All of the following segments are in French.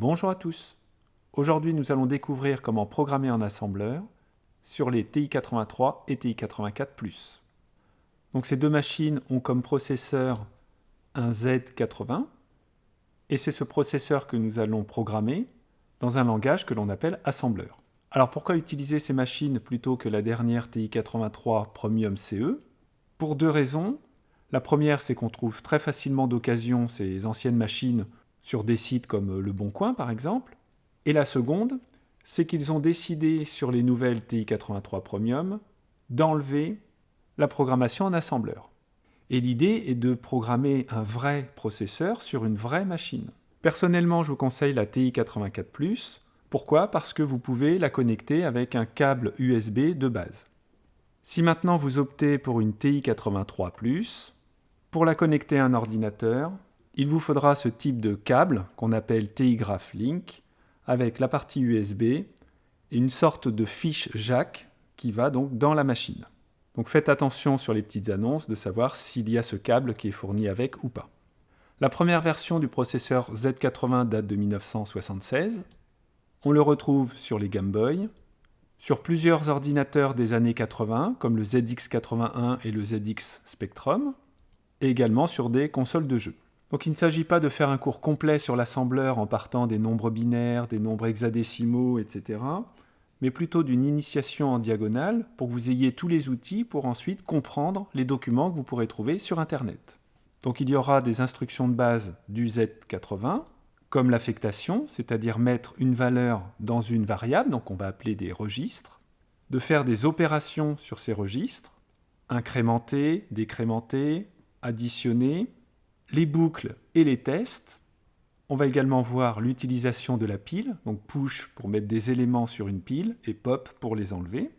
Bonjour à tous. Aujourd'hui, nous allons découvrir comment programmer en assembleur sur les TI-83 et TI-84+. Donc ces deux machines ont comme processeur un Z80 et c'est ce processeur que nous allons programmer dans un langage que l'on appelle assembleur. Alors pourquoi utiliser ces machines plutôt que la dernière TI-83 Premium CE Pour deux raisons. La première, c'est qu'on trouve très facilement d'occasion ces anciennes machines sur des sites comme Le Bon Coin par exemple. Et la seconde, c'est qu'ils ont décidé sur les nouvelles TI-83 Premium d'enlever la programmation en assembleur. Et l'idée est de programmer un vrai processeur sur une vraie machine. Personnellement, je vous conseille la TI-84+. Pourquoi? Parce que vous pouvez la connecter avec un câble USB de base. Si maintenant vous optez pour une TI-83+, pour la connecter à un ordinateur, il vous faudra ce type de câble qu'on appelle TI-Graph Link avec la partie USB et une sorte de fiche jack qui va donc dans la machine. Donc faites attention sur les petites annonces de savoir s'il y a ce câble qui est fourni avec ou pas. La première version du processeur Z80 date de 1976. On le retrouve sur les Game Boy, sur plusieurs ordinateurs des années 80, comme le ZX81 et le ZX Spectrum, et également sur des consoles de jeux. Donc il ne s'agit pas de faire un cours complet sur l'assembleur en partant des nombres binaires, des nombres hexadécimaux, etc., mais plutôt d'une initiation en diagonale pour que vous ayez tous les outils pour ensuite comprendre les documents que vous pourrez trouver sur Internet. Donc il y aura des instructions de base du Z80, comme l'affectation, c'est-à-dire mettre une valeur dans une variable, donc on va appeler des registres, de faire des opérations sur ces registres, incrémenter, décrémenter, additionner, les boucles et les tests. On va également voir l'utilisation de la pile, donc push pour mettre des éléments sur une pile et pop pour les enlever.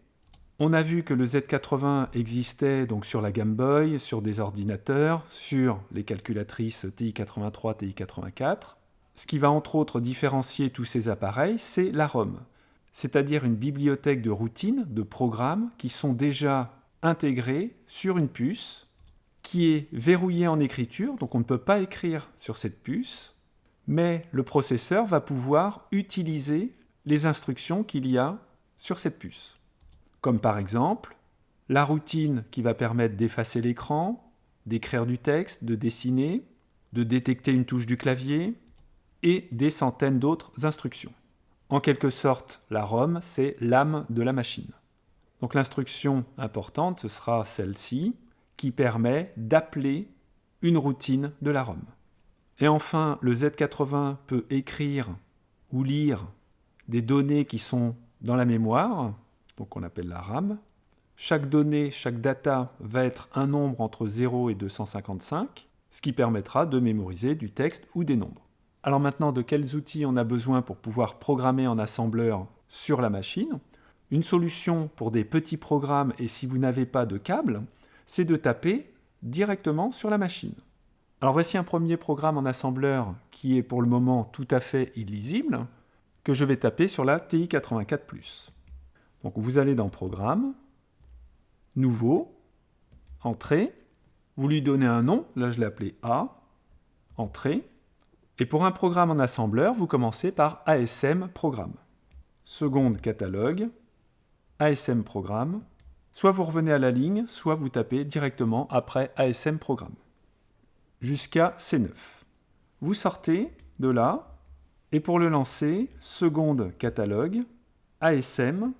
On a vu que le Z80 existait donc sur la Game Boy, sur des ordinateurs, sur les calculatrices TI-83, TI-84. Ce qui va entre autres différencier tous ces appareils, c'est la ROM, c'est-à-dire une bibliothèque de routines, de programmes qui sont déjà intégrés sur une puce qui est verrouillée en écriture, donc on ne peut pas écrire sur cette puce, mais le processeur va pouvoir utiliser les instructions qu'il y a sur cette puce. Comme par exemple, la routine qui va permettre d'effacer l'écran, d'écrire du texte, de dessiner, de détecter une touche du clavier, et des centaines d'autres instructions. En quelque sorte, la ROM, c'est l'âme de la machine. Donc l'instruction importante, ce sera celle-ci, qui permet d'appeler une routine de la ROM. Et enfin, le Z80 peut écrire ou lire des données qui sont dans la mémoire, donc on appelle la RAM. Chaque donnée, chaque data va être un nombre entre 0 et 255, ce qui permettra de mémoriser du texte ou des nombres. Alors maintenant, de quels outils on a besoin pour pouvoir programmer en assembleur sur la machine? Une solution pour des petits programmes et si vous n'avez pas de câble, c'est de taper directement sur la machine. Alors voici un premier programme en assembleur qui est pour le moment tout à fait illisible, que je vais taper sur la TI-84+. Donc vous allez dans Programme, Nouveau, Entrée, vous lui donnez un nom, là je l'ai appelé A, Entrée, et pour un programme en assembleur, vous commencez par ASM Programme. Seconde catalogue, ASM Programme, Soit vous revenez à la ligne, soit vous tapez directement après ASM Programme. Jusqu'à C9. Vous sortez de là, et pour le lancer, seconde catalogue, ASM,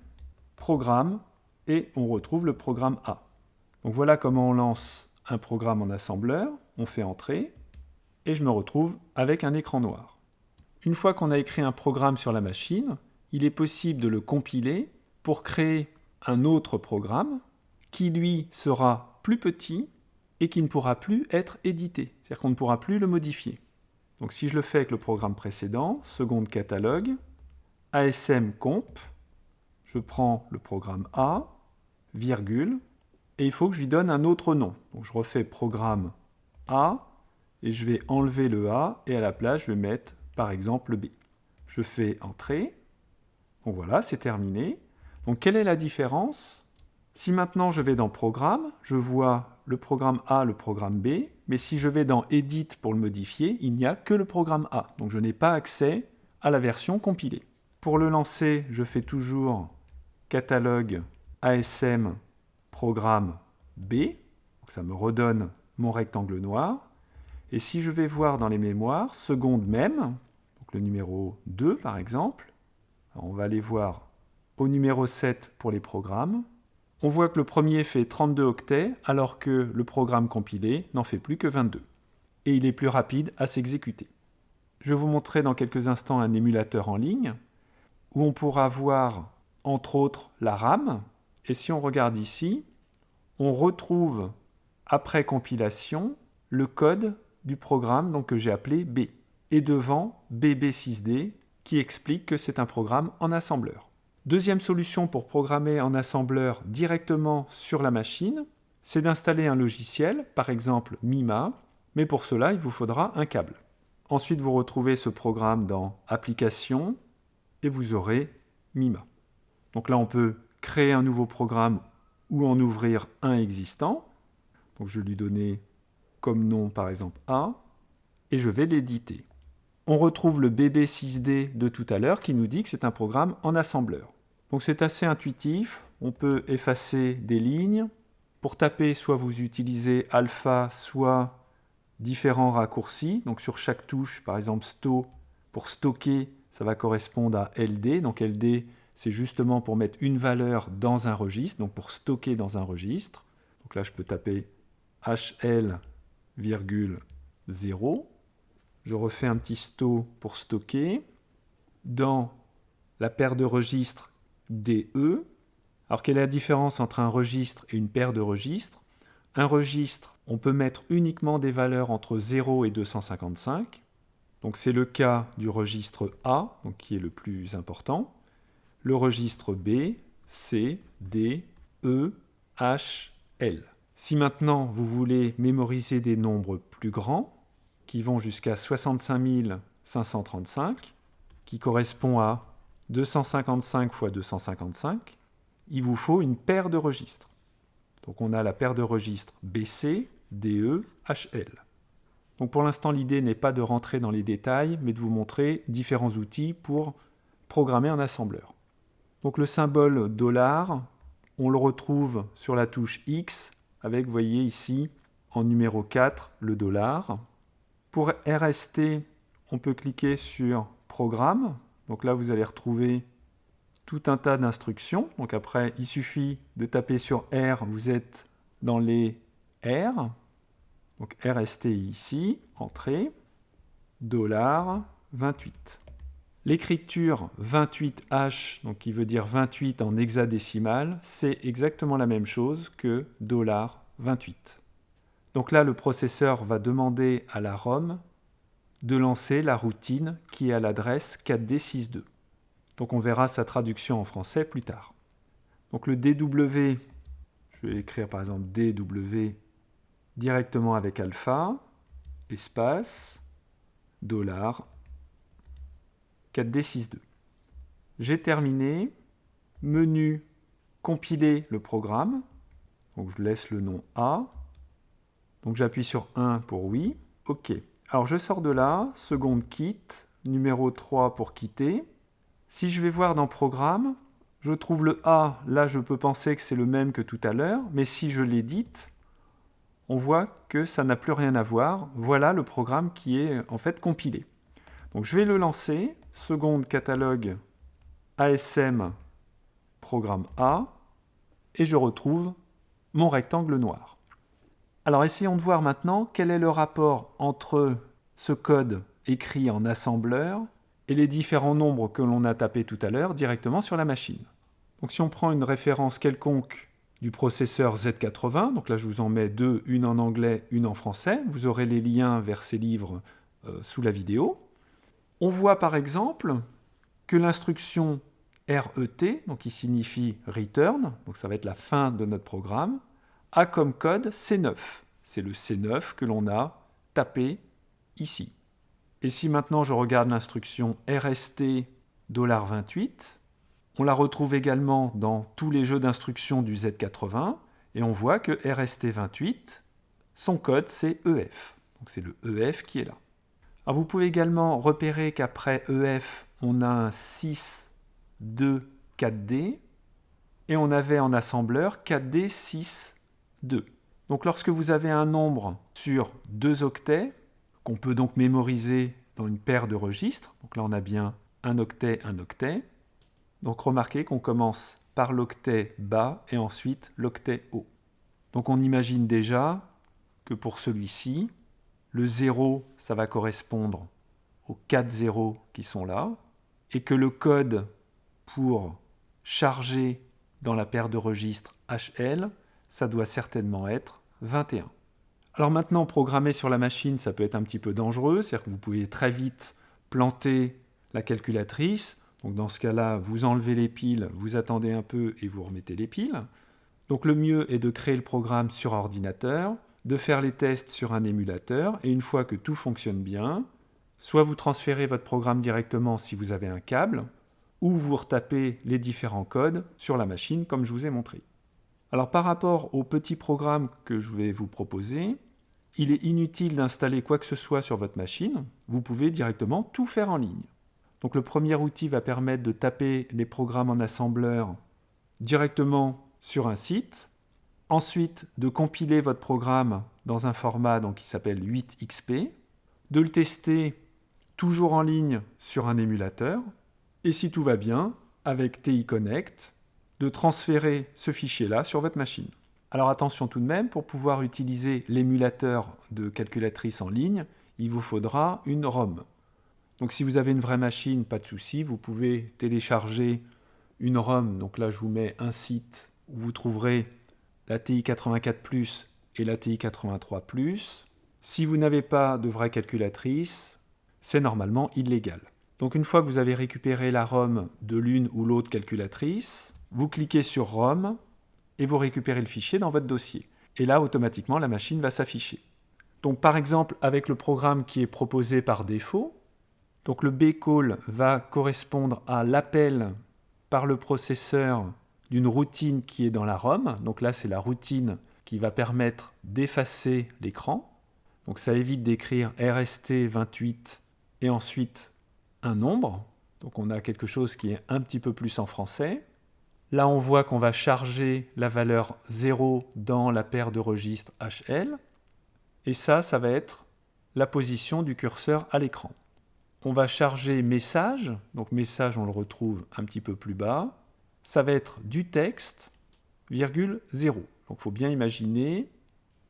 programme, et on retrouve le programme A. Donc voilà comment on lance un programme en assembleur, on fait entrer, et je me retrouve avec un écran noir. Une fois qu'on a écrit un programme sur la machine, il est possible de le compiler pour créer un autre programme qui lui sera plus petit et qui ne pourra plus être édité, c'est-à-dire qu'on ne pourra plus le modifier. Donc si je le fais avec le programme précédent, seconde catalogue, ASM comp, je prends le programme A, virgule, et il faut que je lui donne un autre nom. Donc je refais programme A, et je vais enlever le A, et à la place je vais mettre par exemple B. Je fais Entrée, donc voilà, c'est terminé. Donc quelle est la différence Si maintenant je vais dans Programme, je vois le programme A, le programme B, mais si je vais dans Edit pour le modifier, il n'y a que le programme A. Donc je n'ai pas accès à la version compilée. Pour le lancer, je fais toujours catalogue ASM programme B. ça me redonne mon rectangle noir. Et si je vais voir dans les mémoires, seconde même, donc le numéro 2 par exemple, on va aller voir au numéro 7 pour les programmes. On voit que le premier fait 32 octets, alors que le programme compilé n'en fait plus que 22. Et il est plus rapide à s'exécuter. Je vais vous montrer dans quelques instants un émulateur en ligne, où on pourra voir, entre autres, la RAM. Et si on regarde ici, on retrouve, après compilation, le code du programme donc, que j'ai appelé B. Et devant, BB6D, qui explique que c'est un programme en assembleur. Deuxième solution pour programmer en assembleur directement sur la machine, c'est d'installer un logiciel, par exemple Mima, mais pour cela, il vous faudra un câble. Ensuite, vous retrouvez ce programme dans Applications, et vous aurez Mima. Donc là, on peut créer un nouveau programme ou en ouvrir un existant. Donc je vais lui donner comme nom, par exemple, A, et je vais l'éditer on retrouve le BB6D de tout à l'heure qui nous dit que c'est un programme en assembleur. Donc c'est assez intuitif, on peut effacer des lignes. Pour taper, soit vous utilisez alpha, soit différents raccourcis. Donc sur chaque touche, par exemple sto, pour stocker, ça va correspondre à LD. Donc LD, c'est justement pour mettre une valeur dans un registre, donc pour stocker dans un registre. Donc là, je peux taper HL, 0 je refais un petit sto pour stocker. Dans la paire de registres DE, alors quelle est la différence entre un registre et une paire de registres? Un registre, on peut mettre uniquement des valeurs entre 0 et 255. Donc c'est le cas du registre A, donc qui est le plus important. Le registre B, C, D, E, H, L. Si maintenant vous voulez mémoriser des nombres plus grands, qui vont jusqu'à 65 535, qui correspond à 255 x 255, il vous faut une paire de registres. Donc on a la paire de registres BC, DE, HL. Donc pour l'instant, l'idée n'est pas de rentrer dans les détails, mais de vous montrer différents outils pour programmer un assembleur. Donc le symbole dollar, on le retrouve sur la touche X, avec, vous voyez ici, en numéro 4, le dollar. Pour RST, on peut cliquer sur Programme. Donc là, vous allez retrouver tout un tas d'instructions. Donc après, il suffit de taper sur R, vous êtes dans les R. Donc RST ici, entrée, dollar 28. L'écriture 28H, donc qui veut dire 28 en hexadécimal, c'est exactement la même chose que dollar 28. Donc là, le processeur va demander à la ROM de lancer la routine qui est à l'adresse 4D62. Donc on verra sa traduction en français plus tard. Donc le DW, je vais écrire par exemple DW directement avec alpha, espace, dollar, 4D62. J'ai terminé, menu, compiler le programme, donc je laisse le nom A, donc j'appuie sur 1 pour oui. OK. Alors je sors de là, seconde quitte, numéro 3 pour quitter. Si je vais voir dans Programme, je trouve le A, là je peux penser que c'est le même que tout à l'heure, mais si je l'édite, on voit que ça n'a plus rien à voir. Voilà le programme qui est en fait compilé. Donc je vais le lancer, seconde catalogue ASM programme A, et je retrouve mon rectangle noir. Alors essayons de voir maintenant quel est le rapport entre ce code écrit en assembleur et les différents nombres que l'on a tapés tout à l'heure directement sur la machine. Donc si on prend une référence quelconque du processeur Z80, donc là je vous en mets deux, une en anglais, une en français, vous aurez les liens vers ces livres euh, sous la vidéo. On voit par exemple que l'instruction RET, donc qui signifie return, donc ça va être la fin de notre programme, a comme code C9. C'est le C9 que l'on a tapé ici. Et si maintenant je regarde l'instruction RST $28, on la retrouve également dans tous les jeux d'instructions du Z80, et on voit que RST28, son code c'est EF. Donc c'est le EF qui est là. Vous pouvez également repérer qu'après EF, on a un 6, 2, 4D, et on avait en assembleur 4D, 6, 2. Donc lorsque vous avez un nombre sur deux octets, qu'on peut donc mémoriser dans une paire de registres, donc là on a bien un octet, un octet, donc remarquez qu'on commence par l'octet bas et ensuite l'octet haut. Donc on imagine déjà que pour celui-ci, le 0, ça va correspondre aux 4 zéros qui sont là, et que le code pour charger dans la paire de registres HL, ça doit certainement être 21. Alors maintenant, programmer sur la machine, ça peut être un petit peu dangereux, c'est-à-dire que vous pouvez très vite planter la calculatrice. Donc dans ce cas-là, vous enlevez les piles, vous attendez un peu et vous remettez les piles. Donc le mieux est de créer le programme sur ordinateur, de faire les tests sur un émulateur, et une fois que tout fonctionne bien, soit vous transférez votre programme directement si vous avez un câble, ou vous retapez les différents codes sur la machine comme je vous ai montré. Alors par rapport au petit programme que je vais vous proposer, il est inutile d'installer quoi que ce soit sur votre machine, vous pouvez directement tout faire en ligne. Donc le premier outil va permettre de taper les programmes en assembleur directement sur un site, ensuite de compiler votre programme dans un format qui s'appelle 8xp, de le tester toujours en ligne sur un émulateur, et si tout va bien, avec TI Connect, de transférer ce fichier-là sur votre machine. Alors attention tout de même, pour pouvoir utiliser l'émulateur de calculatrice en ligne, il vous faudra une ROM. Donc si vous avez une vraie machine, pas de souci, vous pouvez télécharger une ROM. Donc là, je vous mets un site où vous trouverez la TI 84+, et la TI 83+. Si vous n'avez pas de vraie calculatrice, c'est normalement illégal. Donc une fois que vous avez récupéré la ROM de l'une ou l'autre calculatrice, vous cliquez sur ROM et vous récupérez le fichier dans votre dossier. Et là, automatiquement, la machine va s'afficher. Donc par exemple, avec le programme qui est proposé par défaut, donc le bcall va correspondre à l'appel par le processeur d'une routine qui est dans la ROM. Donc là, c'est la routine qui va permettre d'effacer l'écran. Donc ça évite d'écrire RST28 et ensuite un nombre. Donc on a quelque chose qui est un petit peu plus en français. Là, on voit qu'on va charger la valeur 0 dans la paire de registres HL. Et ça, ça va être la position du curseur à l'écran on va charger message, donc message on le retrouve un petit peu plus bas, ça va être du texte, virgule 0. Donc il faut bien imaginer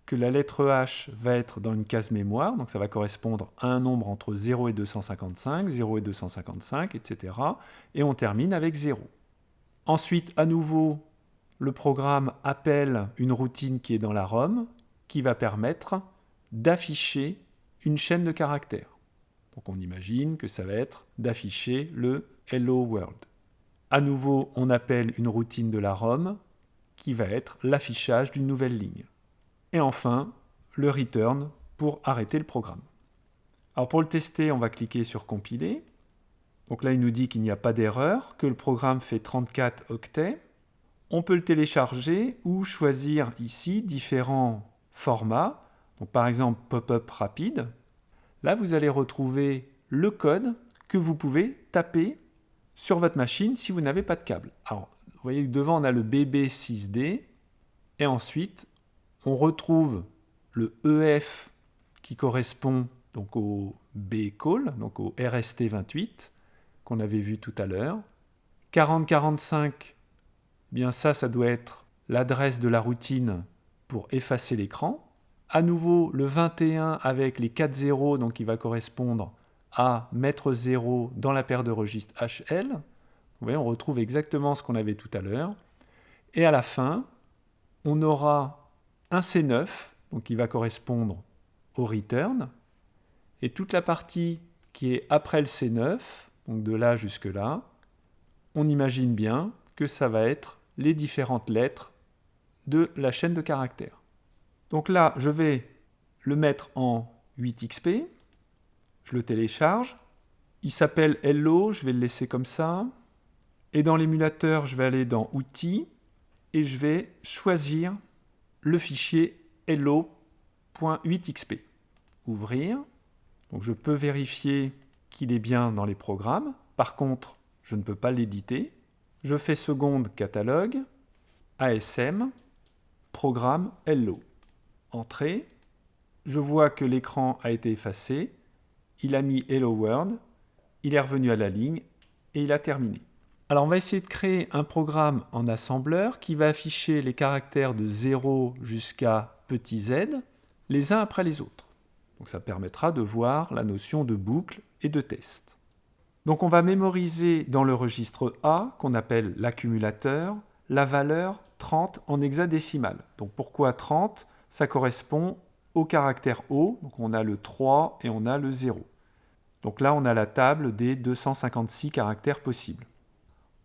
que la lettre H va être dans une case mémoire, donc ça va correspondre à un nombre entre 0 et 255, 0 et 255, etc. Et on termine avec 0. Ensuite, à nouveau, le programme appelle une routine qui est dans la ROM, qui va permettre d'afficher une chaîne de caractères. Donc on imagine que ça va être d'afficher le Hello World. À nouveau, on appelle une routine de la ROM qui va être l'affichage d'une nouvelle ligne. Et enfin, le return pour arrêter le programme. Alors pour le tester, on va cliquer sur compiler. Donc là, il nous dit qu'il n'y a pas d'erreur, que le programme fait 34 octets. On peut le télécharger ou choisir ici différents formats. Donc par exemple, pop-up rapide, Là, vous allez retrouver le code que vous pouvez taper sur votre machine si vous n'avez pas de câble. Alors, vous voyez que devant, on a le BB6D, et ensuite, on retrouve le EF qui correspond donc au B-call, donc au RST28, qu'on avait vu tout à l'heure. 4045, bien ça, ça doit être l'adresse de la routine pour effacer l'écran à nouveau le 21 avec les 4 zéros, donc il va correspondre à mettre 0 dans la paire de registres HL. Vous voyez, on retrouve exactement ce qu'on avait tout à l'heure. Et à la fin, on aura un C9, donc qui va correspondre au return. Et toute la partie qui est après le C9, donc de là jusque là, on imagine bien que ça va être les différentes lettres de la chaîne de caractères. Donc là, je vais le mettre en 8xp. Je le télécharge. Il s'appelle Hello, je vais le laisser comme ça. Et dans l'émulateur, je vais aller dans Outils et je vais choisir le fichier hello.8xp. Ouvrir. Donc je peux vérifier qu'il est bien dans les programmes. Par contre, je ne peux pas l'éditer. Je fais seconde catalogue, ASM, programme Hello. Entrée. Je vois que l'écran a été effacé. Il a mis Hello World. Il est revenu à la ligne et il a terminé. Alors on va essayer de créer un programme en assembleur qui va afficher les caractères de 0 jusqu'à petit z, les uns après les autres. Donc ça permettra de voir la notion de boucle et de test. Donc on va mémoriser dans le registre A, qu'on appelle l'accumulateur, la valeur 30 en hexadécimal. Donc pourquoi 30 Ça correspond au caractère O, donc on a le 3 et on a le 0. Donc là on a la table des 256 caractères possibles.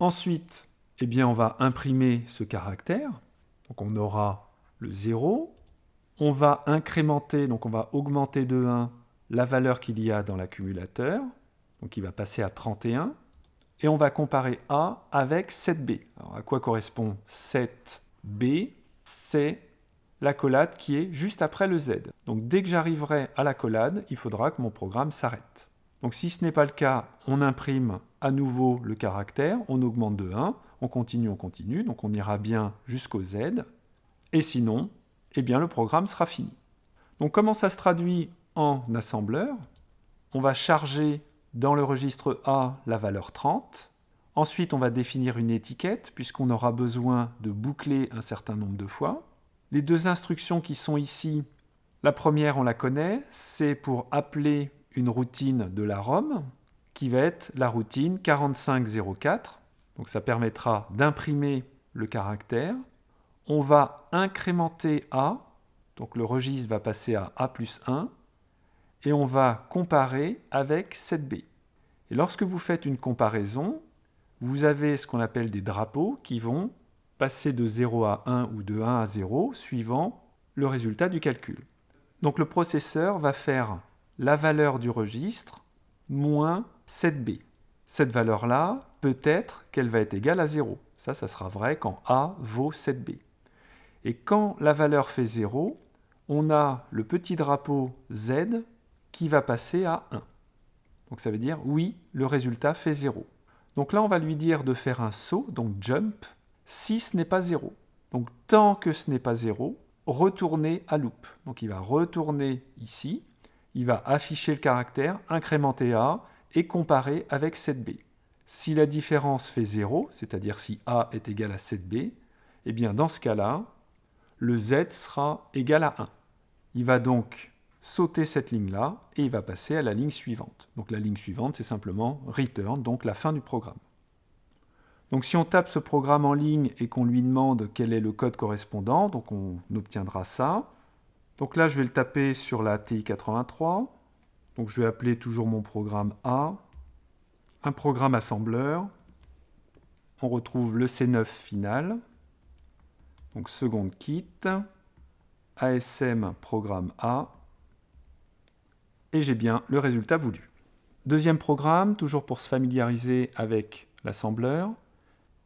Ensuite, eh bien, on va imprimer ce caractère, donc on aura le 0, on va incrémenter, donc on va augmenter de 1 la valeur qu'il y a dans l'accumulateur, donc il va passer à 31, et on va comparer A avec 7B. Alors à quoi correspond 7B C'est l'accolade qui est juste après le Z. Donc dès que j'arriverai à l'accolade, il faudra que mon programme s'arrête. Donc si ce n'est pas le cas, on imprime à nouveau le caractère, on augmente de 1, on continue, on continue, donc on ira bien jusqu'au Z. Et sinon, eh bien le programme sera fini. Donc comment ça se traduit en assembleur? On va charger dans le registre A la valeur 30. Ensuite, on va définir une étiquette puisqu'on aura besoin de boucler un certain nombre de fois. Les deux instructions qui sont ici, la première on la connaît, c'est pour appeler une routine de la ROM qui va être la routine 4504. Donc ça permettra d'imprimer le caractère on va incrémenter A, donc le registre va passer à A plus 1, et on va comparer avec 7B. Et lorsque vous faites une comparaison, vous avez ce qu'on appelle des drapeaux qui vont passer de 0 à 1 ou de 1 à 0 suivant le résultat du calcul. Donc le processeur va faire la valeur du registre moins 7B. Cette valeur-là, peut-être qu'elle va être égale à 0. Ça, ça sera vrai quand A vaut 7B. Et quand la valeur fait 0, on a le petit drapeau Z qui va passer à 1. Donc ça veut dire oui, le résultat fait 0. Donc là, on va lui dire de faire un saut, donc jump, si ce n'est pas 0. Donc tant que ce n'est pas 0, retournez à loop. Donc il va retourner ici, il va afficher le caractère, incrémenter A et comparer avec 7B. Si la différence fait 0, c'est-à-dire si A est égal à 7B, eh bien dans ce cas-là, le z sera égal à 1. Il va donc sauter cette ligne-là et il va passer à la ligne suivante. Donc la ligne suivante, c'est simplement return, donc la fin du programme. Donc si on tape ce programme en ligne et qu'on lui demande quel est le code correspondant, donc on obtiendra ça. Donc là, je vais le taper sur la TI-83. Donc je vais appeler toujours mon programme A. Un programme assembleur. On retrouve le C9 final. Donc seconde kit, ASM programme A, et j'ai bien le résultat voulu. Deuxième programme, toujours pour se familiariser avec l'assembleur.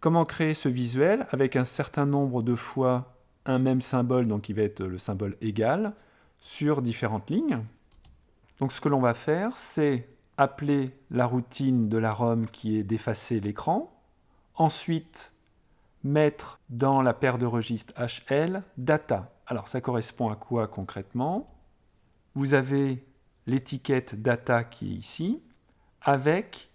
Comment créer ce visuel avec un certain nombre de fois un même symbole, donc qui va être le symbole égal, sur différentes lignes. Donc ce que l'on va faire, c'est appeler la routine de la ROM qui est d'effacer l'écran. Ensuite, mettre dans la paire de registres HL data. Alors ça correspond à quoi concrètement? Vous avez l'étiquette data qui est ici, avec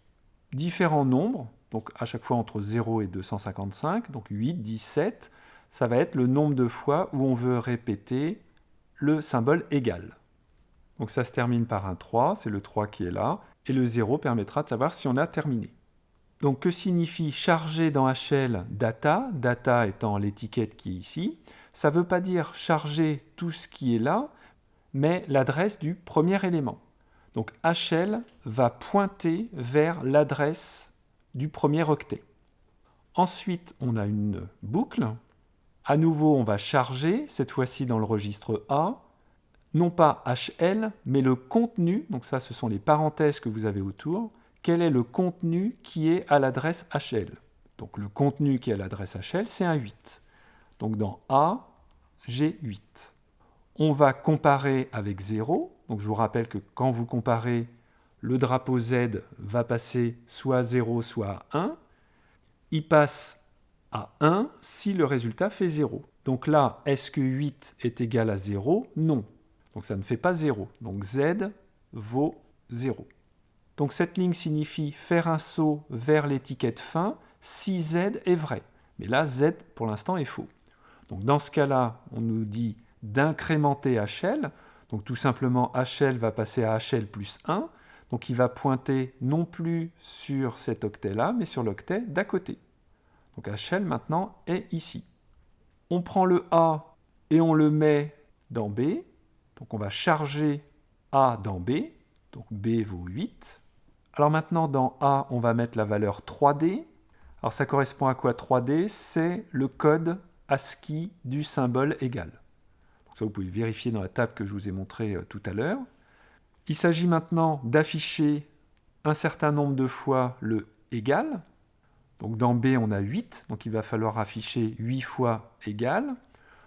différents nombres, donc à chaque fois entre 0 et 255, donc 8, 17, ça va être le nombre de fois où on veut répéter le symbole égal. Donc ça se termine par un 3, c'est le 3 qui est là, et le 0 permettra de savoir si on a terminé. Donc que signifie charger dans HL data, data étant l'étiquette qui est ici Ça ne veut pas dire charger tout ce qui est là, mais l'adresse du premier élément. Donc HL va pointer vers l'adresse du premier octet. Ensuite, on a une boucle. À nouveau, on va charger, cette fois-ci dans le registre A, non pas HL, mais le contenu, donc ça ce sont les parenthèses que vous avez autour, quel est le contenu qui est à l'adresse HL. Donc le contenu qui est à l'adresse HL, c'est un 8. Donc dans A, j'ai 8. on va comparer avec 0. Donc je vous rappelle que quand vous comparez, le drapeau Z va passer soit à 0, soit à 1. Il passe à 1 si le résultat fait 0. Donc là, est-ce que 8 est égal à 0 Non. Donc ça ne fait pas 0. Donc Z vaut 0. Donc cette ligne signifie faire un saut vers l'étiquette fin si Z est vrai. Mais là, Z pour l'instant est faux. Donc dans ce cas-là, on nous dit d'incrémenter HL. Donc tout simplement, HL va passer à HL plus 1. Donc il va pointer non plus sur cet octet-là, mais sur l'octet d'à côté. Donc HL maintenant est ici. On prend le A et on le met dans B. Donc on va charger A dans B. Donc B vaut 8. Alors maintenant dans A, on va mettre la valeur 3D. Alors ça correspond à quoi 3D C'est le code ASCII du symbole égal. Ça vous pouvez vérifier dans la table que je vous ai montré euh, tout à l'heure. Il s'agit maintenant d'afficher un certain nombre de fois le égal. Donc dans B, on a 8, donc il va falloir afficher 8 fois égal.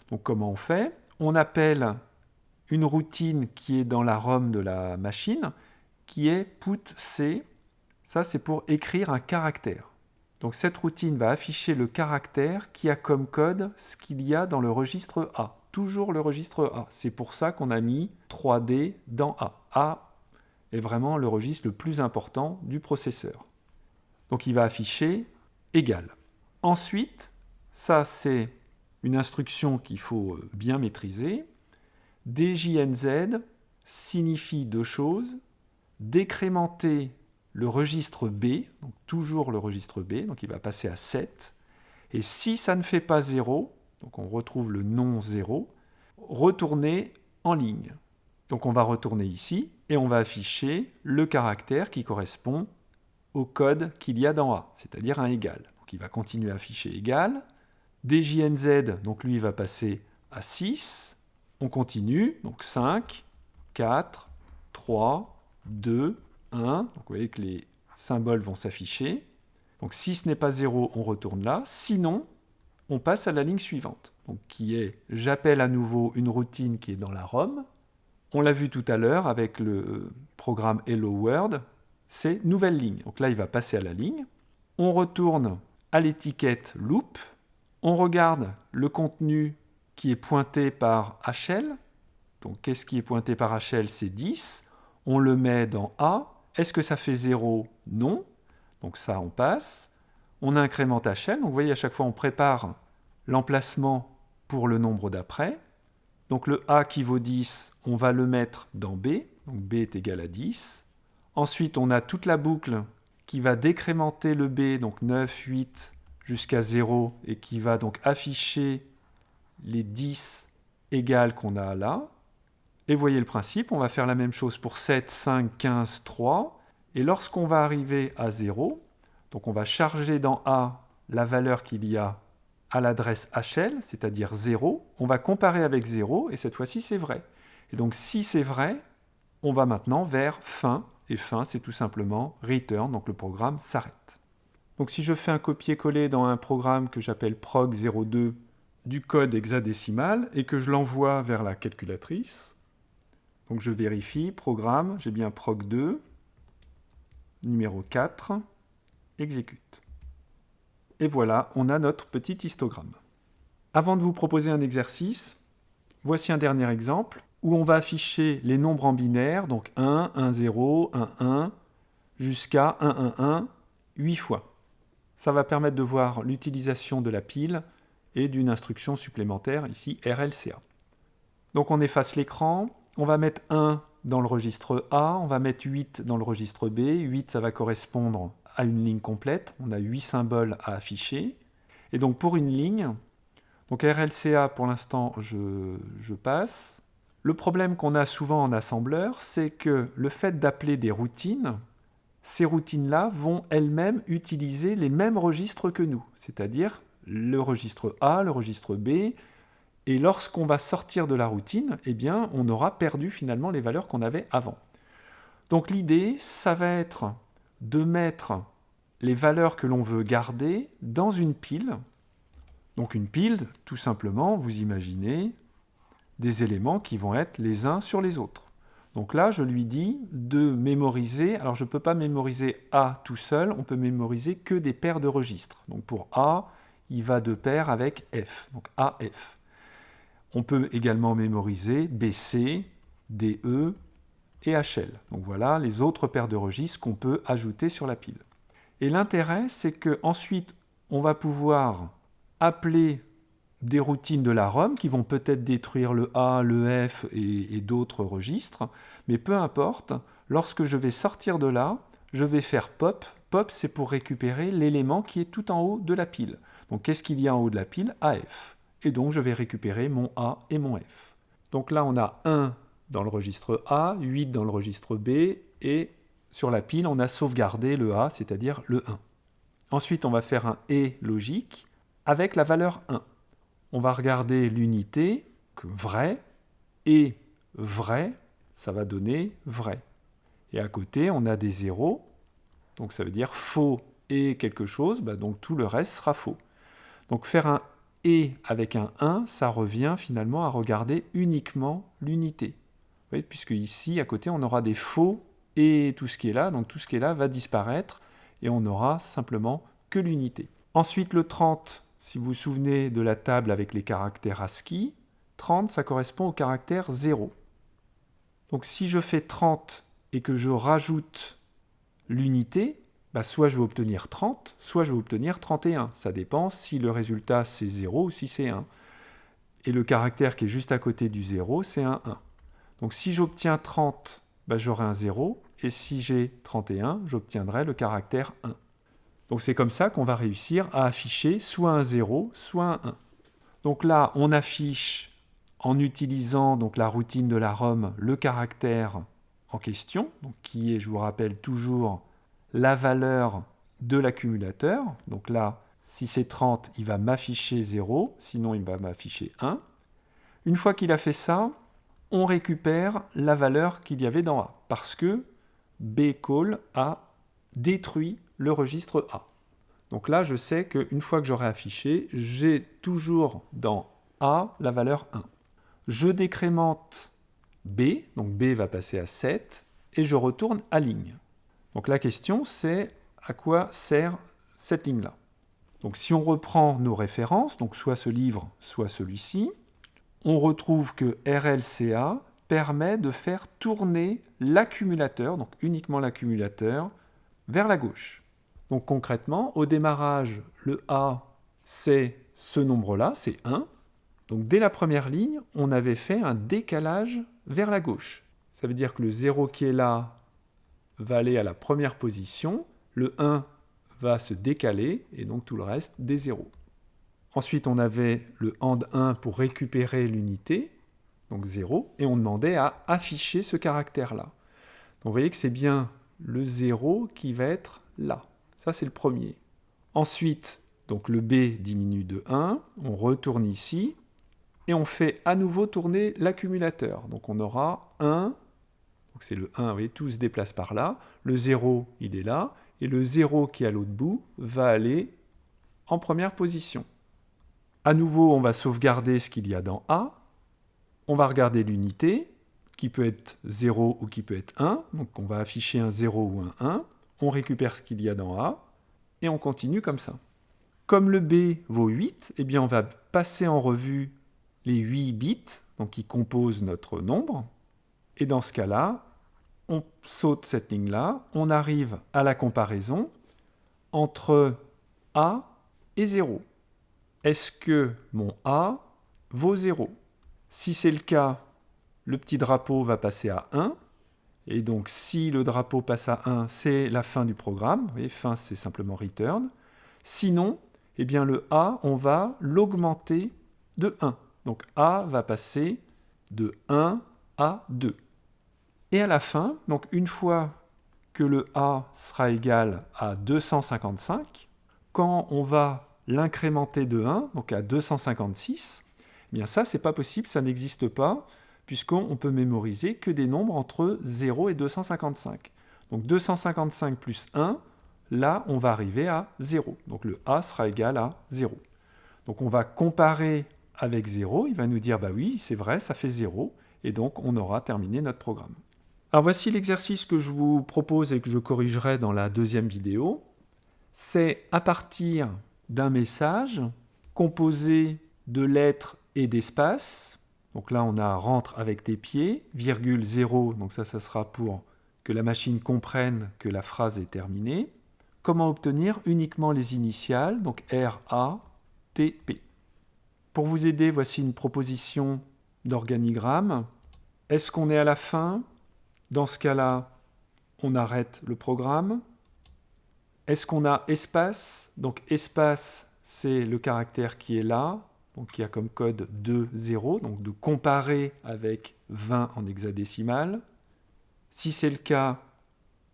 Donc comment on fait? On appelle une routine qui est dans la ROM de la machine, qui est putC. Ça, c'est pour écrire un caractère. Donc cette routine va afficher le caractère qui a comme code ce qu'il y a dans le registre A. Toujours le registre A. C'est pour ça qu'on a mis 3D dans A. A est vraiment le registre le plus important du processeur. Donc il va afficher égal. Ensuite, ça c'est une instruction qu'il faut euh, bien maîtriser. DJNZ signifie deux choses. Décrémenter le registre B, donc toujours le registre B, donc il va passer à 7. Et si ça ne fait pas 0, donc on retrouve le non 0, retourner en ligne. Donc on va retourner ici et on va afficher le caractère qui correspond au code qu'il y a dans A, c'est-à-dire un égal. Donc il va continuer à afficher égal. DJNZ, donc lui, il va passer à 6. On continue, donc 5, 4, 3, 2, 1. Donc vous voyez que les symboles vont s'afficher. Donc si ce n'est pas 0, on retourne là. Sinon, on passe à la ligne suivante, donc qui est j'appelle à nouveau une routine qui est dans la ROM. On l'a vu tout à l'heure avec le programme Hello World, c'est nouvelle ligne. Donc là, il va passer à la ligne. On retourne à l'étiquette loop. On regarde le contenu qui est pointé par HL. Donc qu'est-ce qui est pointé par HL C'est 10. On le met dans A. Est-ce que ça fait 0 Non. Donc ça, on passe. On incrémente HL. Donc vous voyez, à chaque fois, on prépare l'emplacement pour le nombre d'après. Donc le A qui vaut 10, on va le mettre dans B. Donc B est égal à 10. Ensuite, on a toute la boucle qui va décrémenter le B, donc 9, 8 jusqu'à 0, et qui va donc afficher les 10 égales qu'on a là. Et voyez le principe, on va faire la même chose pour 7, 5, 15, 3. Et lorsqu'on va arriver à 0, donc on va charger dans A la valeur qu'il y a à l'adresse HL, c'est-à-dire 0. On va comparer avec 0, et cette fois-ci c'est vrai. Et donc si c'est vrai, on va maintenant vers fin, et fin, c'est tout simplement return, donc le programme s'arrête. Donc si je fais un copier-coller dans un programme que j'appelle prog02 du code hexadécimal et que je l'envoie vers la calculatrice, donc je vérifie, programme, j'ai bien prog2, numéro 4, exécute. Et voilà, on a notre petit histogramme. Avant de vous proposer un exercice, voici un dernier exemple où on va afficher les nombres en binaire, donc 1, 1, 0, 1, 1, jusqu'à 1, 1, 1, 8 fois. Ça va permettre de voir l'utilisation de la pile et d'une instruction supplémentaire, ici RLCA. Donc on efface l'écran, on va mettre 1 dans le registre A, on va mettre 8 dans le registre B, 8 ça va correspondre à une ligne complète, on a 8 symboles à afficher. Et donc pour une ligne, donc RLCA pour l'instant je, je passe, le problème qu'on a souvent en assembleur, c'est que le fait d'appeler des routines, ces routines-là vont elles-mêmes utiliser les mêmes registres que nous, c'est-à-dire le registre A, le registre B, et lorsqu'on va sortir de la routine, eh bien, on aura perdu finalement les valeurs qu'on avait avant. Donc l'idée, ça va être de mettre les valeurs que l'on veut garder dans une pile. Donc une pile, tout simplement, vous imaginez, des éléments qui vont être les uns sur les autres. Donc là, je lui dis de mémoriser, alors je ne peux pas mémoriser A tout seul, on peut mémoriser que des paires de registres. Donc pour A, il va de pair avec F, donc AF. On peut également mémoriser BC, DE et HL. Donc voilà les autres paires de registres qu'on peut ajouter sur la pile. Et l'intérêt, c'est qu'ensuite, on va pouvoir appeler des routines de la ROM qui vont peut-être détruire le A, le F et, et d'autres registres, mais peu importe, lorsque je vais sortir de là, je vais faire pop. Pop, c'est pour récupérer l'élément qui est tout en haut de la pile. Donc qu'est-ce qu'il y a en haut de la pile? AF. Et donc je vais récupérer mon A et mon F. Donc là, on a 1 dans le registre A, 8 dans le registre B, et sur la pile, on a sauvegardé le A, c'est-à-dire le 1. Ensuite, on va faire un et logique avec la valeur 1. On va regarder l'unité, vrai, et vrai, ça va donner vrai. Et à côté, on a des zéros, donc ça veut dire faux et quelque chose, bah donc tout le reste sera faux. Donc faire un et avec un 1, ça revient finalement à regarder uniquement l'unité. Puisque ici, à côté, on aura des faux et tout ce qui est là, donc tout ce qui est là va disparaître, et on aura simplement que l'unité. Ensuite, le 30, si vous vous souvenez de la table avec les caractères ASCII, 30, ça correspond au caractère 0. Donc si je fais 30 et que je rajoute l'unité, bah, soit je vais obtenir 30, soit je vais obtenir 31. Ça dépend si le résultat c'est 0 ou si c'est 1. Et le caractère qui est juste à côté du 0, c'est un 1. Donc si j'obtiens 30, bah, j'aurai un 0, et si j'ai 31, j'obtiendrai le caractère 1. Donc c'est comme ça qu'on va réussir à afficher soit un 0, soit un 1. Donc là, on affiche en utilisant donc, la routine de la ROM le caractère en question, qui est, je vous rappelle toujours, la valeur de l'accumulateur. Donc là, si c'est 30, il va m'afficher 0, sinon il va m'afficher 1. Une fois qu'il a fait ça, on récupère la valeur qu'il y avait dans A, parce que bcall a détruit le registre A. Donc là, je sais qu'une fois que j'aurai affiché, j'ai toujours dans A la valeur 1. Je décrémente B, donc B va passer à 7, et je retourne à ligne. Donc la question, c'est à quoi sert cette ligne-là? Donc si on reprend nos références, donc soit ce livre, soit celui-ci, on retrouve que RLCA permet de faire tourner l'accumulateur, donc uniquement l'accumulateur, vers la gauche. Donc concrètement, au démarrage, le A, c'est ce nombre-là, c'est 1. Donc dès la première ligne, on avait fait un décalage vers la gauche. Ça veut dire que le 0 qui est là va aller à la première position, le 1 va se décaler, et donc tout le reste des 0. Ensuite, on avait le AND 1 pour récupérer l'unité, donc 0, et on demandait à afficher ce caractère-là. Donc vous voyez que c'est bien le 0 qui va être là. Ça, c'est le premier. Ensuite, donc le B diminue de 1, on retourne ici, et on fait à nouveau tourner l'accumulateur. Donc on aura 1, donc c'est le 1, vous voyez, tout se déplace par là, le 0, il est là, et le 0 qui est à l'autre bout va aller en première position. À nouveau, on va sauvegarder ce qu'il y a dans A. On va regarder l'unité, qui peut être 0 ou qui peut être 1. Donc on va afficher un 0 ou un 1. On récupère ce qu'il y a dans A, et on continue comme ça. Comme le B vaut 8, eh bien on va passer en revue les 8 bits donc qui composent notre nombre. Et dans ce cas-là, on saute cette ligne-là, on arrive à la comparaison entre A et 0 est-ce que mon A vaut 0 Si c'est le cas, le petit drapeau va passer à 1. Et donc, si le drapeau passe à 1, c'est la fin du programme. Voyez, fin, c'est simplement return. Sinon, eh bien, le A, on va l'augmenter de 1. Donc, A va passer de 1 à 2. Et à la fin, donc une fois que le A sera égal à 255, quand on va l'incrémenter de 1, donc à 256, eh bien ça, c'est pas possible, ça n'existe pas, puisqu'on peut mémoriser que des nombres entre 0 et 255. Donc 255 plus 1, là, on va arriver à 0. Donc le A sera égal à 0. Donc on va comparer avec 0, il va nous dire bah oui, c'est vrai, ça fait 0, et donc on aura terminé notre programme. Alors voici l'exercice que je vous propose et que je corrigerai dans la deuxième vidéo. C'est à partir d'un message composé de lettres et d'espaces. Donc là, on a rentre avec tes pieds, virgule 0, donc ça, ça sera pour que la machine comprenne que la phrase est terminée. Comment obtenir uniquement les initiales, donc R, A, T, P. Pour vous aider, voici une proposition d'organigramme. Est-ce qu'on est à la fin? Dans ce cas-là, on arrête le programme. Est-ce qu'on a espace? Donc espace, c'est le caractère qui est là, qui a comme code 2, 0, donc de comparer avec 20 en hexadécimal. Si c'est le cas,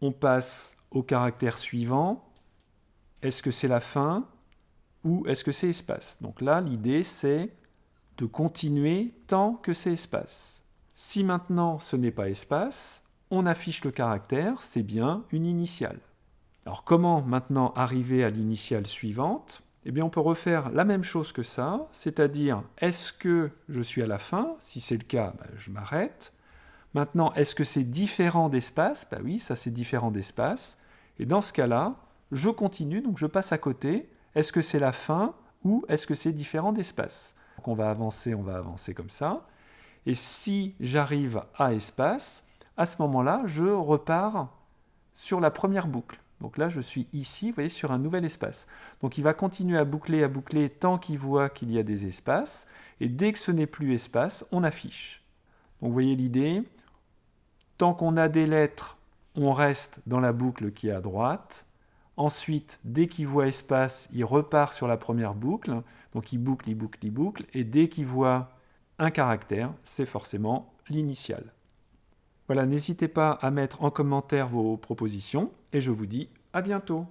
on passe au caractère suivant. Est-ce que c'est la fin ou est-ce que c'est espace? Donc là, l'idée, c'est de continuer tant que c'est espace. Si maintenant ce n'est pas espace, on affiche le caractère, c'est bien une initiale. Alors comment maintenant arriver à l'initiale suivante? Eh bien on peut refaire la même chose que ça, c'est-à-dire est-ce que je suis à la fin? Si c'est le cas, ben, je m'arrête. Maintenant, est-ce que c'est différent d'espace? Ben oui, ça c'est différent d'espace. Et dans ce cas-là, je continue, donc je passe à côté. Est-ce que c'est la fin ou est-ce que c'est différent d'espace? Donc on va avancer, on va avancer comme ça. Et si j'arrive à espace, à ce moment-là, je repars sur la première boucle. Donc là, je suis ici, vous voyez, sur un nouvel espace. Donc il va continuer à boucler, à boucler tant qu'il voit qu'il y a des espaces. Et dès que ce n'est plus espace, on affiche. Donc vous voyez l'idée. Tant qu'on a des lettres, on reste dans la boucle qui est à droite. Ensuite, dès qu'il voit espace, il repart sur la première boucle. Donc il boucle, il boucle, il boucle. Et dès qu'il voit un caractère, c'est forcément l'initial. Voilà, n'hésitez pas à mettre en commentaire vos propositions et je vous dis à bientôt.